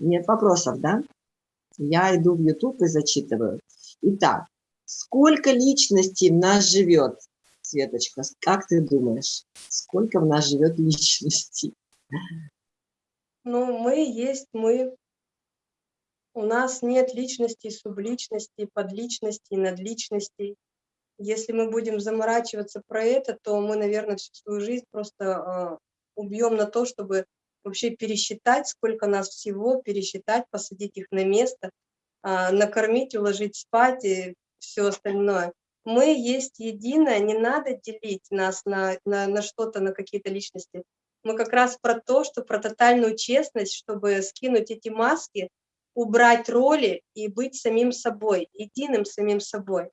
Нет вопросов, да? Я иду в YouTube и зачитываю. Итак, сколько личностей в нас живет, Светочка? Как ты думаешь, сколько в нас живет личностей? Ну, мы есть мы. У нас нет личностей, субличностей, подличностей, надличностей. Если мы будем заморачиваться про это, то мы, наверное, всю свою жизнь просто э, убьем на то, чтобы вообще пересчитать, сколько нас всего, пересчитать, посадить их на место, э, накормить, уложить спать и все остальное. Мы есть единое, не надо делить нас на, на, на что-то, на какие-то личности. Мы как раз про то, что про тотальную честность, чтобы скинуть эти маски, убрать роли и быть самим собой, единым самим собой.